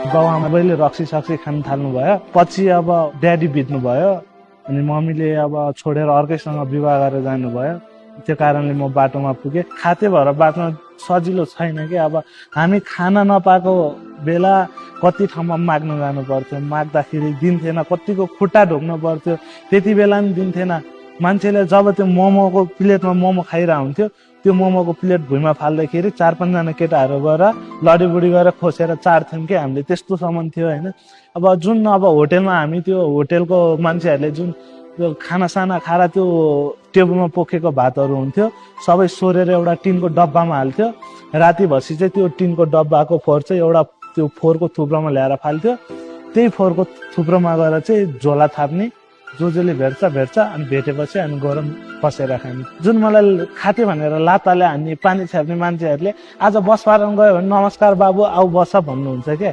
बाबुआमाले रक्सी सक्सी खान थाल्नुभयो। पछि अब ड्याडी बित्नु भयो अनि मम्मीले अब छोडेर अर्कैसँग विवाह गरेर जानुभयो। त्यो कारणले म बाटोमा पुगेँ। खाते भएर बाटोमा सजिलो छैन कि। अब हामी खान नपाएको बेला कति ठाउँमा माग्न जानु पर्थ्यो माग्दाखेरि दिन्थेन कतिको खुट्टा ढोक्नु पर्थ्यो। त्यति बेला पनि दिन्थेन मान्छेले जब त्यो मोमोको प्लेटमा मोमो खाइरहेको हुन्थ्यो त्यो मोमोको प्लेट भुइँमा फाल्दाखेरि चार पाँचजना केटाहरू गएर लडीबुडी गरेर खोसेर चाड्थ्यौँ कि हामीले त्यस्तोसम्म थियो होइन। अब जुन अब होटेलमा हामी त्यो होटेलको मान्छेहरूले जुन त्यो खानासाना खाएर त्यो टेबलमा पोखेको भातहरू हुन्थ्यो सबै सोरेर एउटा टिनको डब्बामा हाल्थ्यो। राति भएपछि चाहिँ त्यो टिनको डब्बाको फोहोर चाहिँ एउटा त्यो फोहोरको थुप्रोमा ल्याएर फाल्थ्यो। त्यही फोहोरको थुप्रोमा गएर चाहिँ झोला थाप्ने जो जसले भेट्छ भेट्छ अनि भेटेपछि अनि गरम पसेर खाने। जुन मलाई खाते भनेर लाताले हान्ने पानी छ्याप्ने मान्छेहरूले आज बस पार्न गयो भने नमस्कार बाबु आऊ बस भन्नुहुन्छ क्या